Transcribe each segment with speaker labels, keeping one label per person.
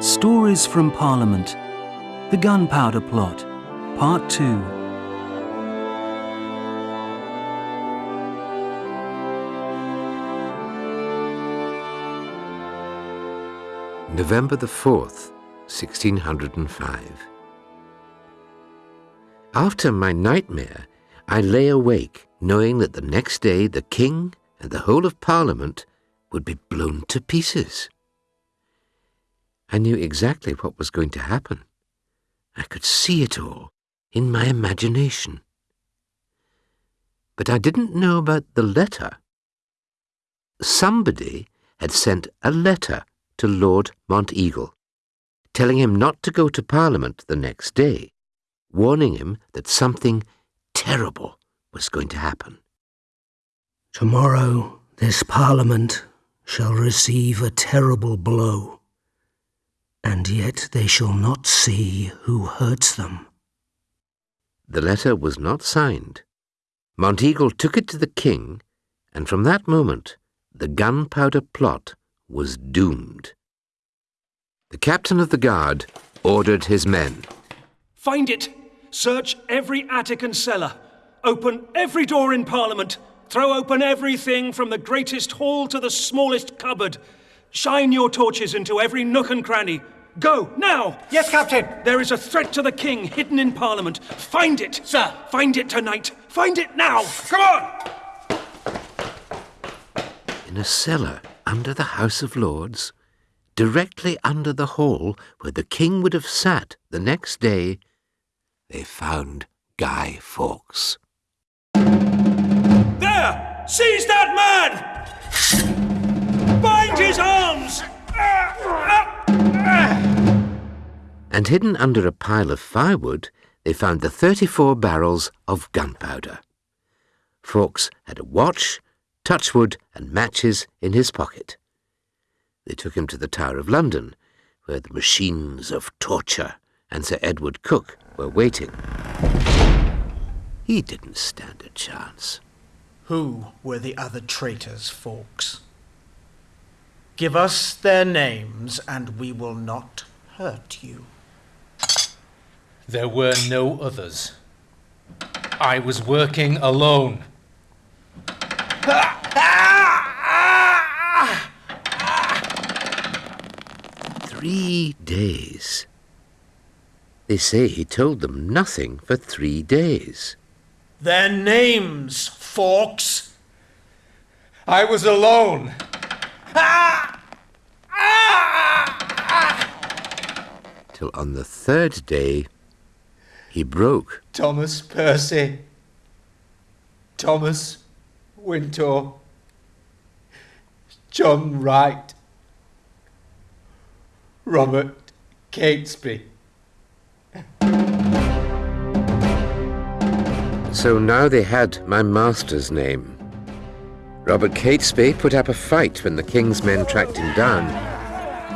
Speaker 1: Stories from Parliament The Gunpowder Plot, Part 2.
Speaker 2: November the 4th, 1605. After my nightmare, I lay awake, knowing that the next day the King and the whole of Parliament would be blown to pieces. I knew exactly what was going to happen. I could see it all in my imagination. But I didn't know about the letter. Somebody had sent a letter to Lord Monteagle, telling him not to go to Parliament the next day, warning him that something terrible was going to happen.
Speaker 3: Tomorrow this Parliament shall receive a terrible blow, and yet they shall not see who hurts them.
Speaker 2: The letter was not signed. Monteagle took it to the king, and from that moment the gunpowder plot was doomed. The captain of the guard ordered his men.
Speaker 4: Find it! Search every attic and cellar. Open every door in Parliament. Throw open everything from the greatest hall to the smallest cupboard. Shine your torches into every nook and cranny. Go, now!
Speaker 5: Yes, Captain!
Speaker 4: There is a threat to the king hidden in Parliament. Find it!
Speaker 5: Sir!
Speaker 4: Find it tonight! Find it now! Come on!
Speaker 2: In a cellar under the House of Lords, directly under the hall where the king would have sat the next day, they found Guy Fawkes.
Speaker 4: There! Seize that man! Bind his arms!
Speaker 2: And hidden under a pile of firewood, they found the 34 barrels of gunpowder. Fawkes had a watch, touchwood, and matches in his pocket. They took him to the Tower of London, where the machines of torture and Sir Edward Coke were waiting. He didn't stand a chance.
Speaker 5: Who were the other traitors, Fawkes? Give us their names, and we will not hurt you.
Speaker 6: There were no others. I was working alone.
Speaker 2: Three days. They say he told them nothing for three days.
Speaker 5: Their names, Fawkes!
Speaker 6: I was alone.
Speaker 2: Till on the third day, he broke.
Speaker 6: Thomas Percy. Thomas Wintour. John Wright. Robert Catesby.
Speaker 2: So now they had my master's name. Robert Catesby put up a fight when the king's men tracked him down,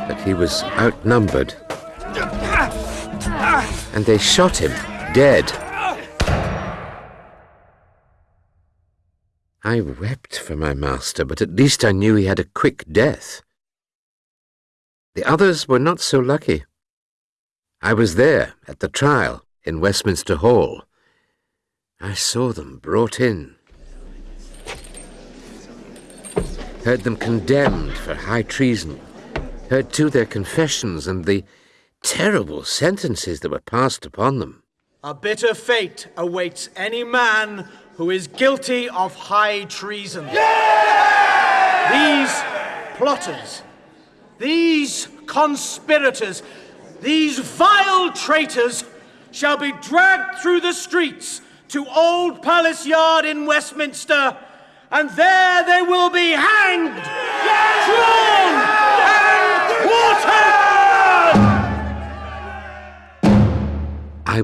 Speaker 2: but he was outnumbered. And they shot him, dead. I wept for my master, but at least I knew he had a quick death. The others were not so lucky. I was there at the trial in Westminster Hall. I saw them brought in. Heard them condemned for high treason. Heard too their confessions and the terrible sentences that were passed upon them.
Speaker 5: A bitter fate awaits any man who is guilty of high treason. These plotters, these conspirators, these vile traitors shall be dragged through the streets to Old Palace Yard in Westminster, and there they will be hanged, drawn,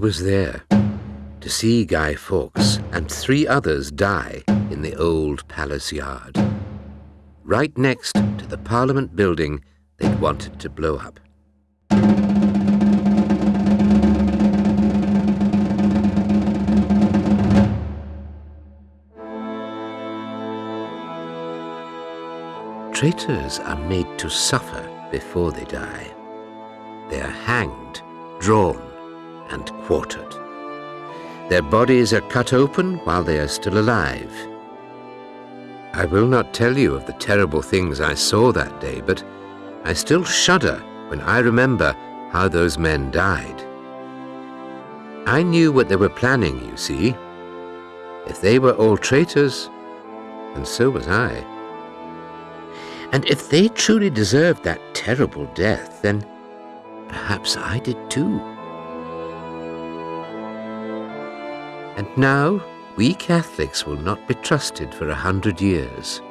Speaker 2: Was there to see Guy Fawkes and three others die in the Old Palace Yard, right next to the Parliament building they'd wanted to blow up. Traitors are made to suffer before they die. they are hanged, drawn, and quartered. Their bodies are cut open while they are still alive. I will not tell you of the terrible things I saw that day, but I still shudder when I remember how those men died. I knew what they were planning, you see. If they were all traitors, and so was I. And if they truly deserved that terrible death, then perhaps I did too. And now, we Catholics will not be trusted for a hundred years.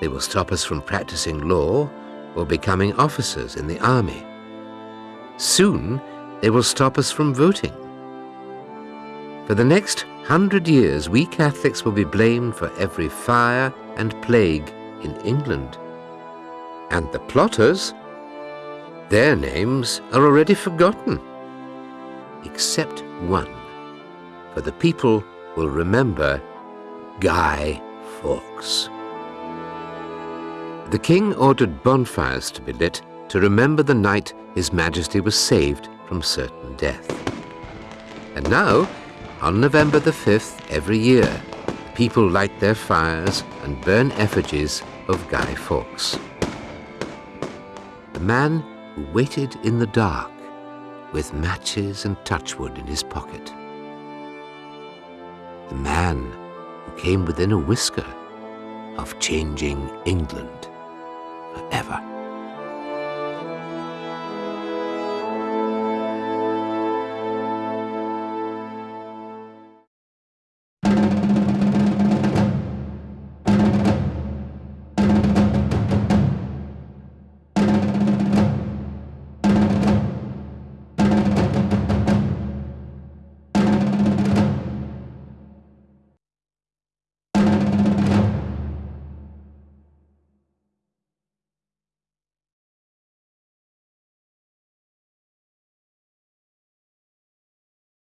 Speaker 2: They will stop us from practicing law or becoming officers in the army. Soon, they will stop us from voting. For the next hundred years, we Catholics will be blamed for every fire and plague in England. And the plotters, their names are already forgotten. Except one, for the people will remember Guy Fawkes. The king ordered bonfires to be lit to remember the night His Majesty was saved from certain death. And now, on November the 5th every year, people light their fires and burn effigies of Guy Fawkes. The man who waited in the dark with matches and touchwood in his pocket. The man who came within a whisker of changing England.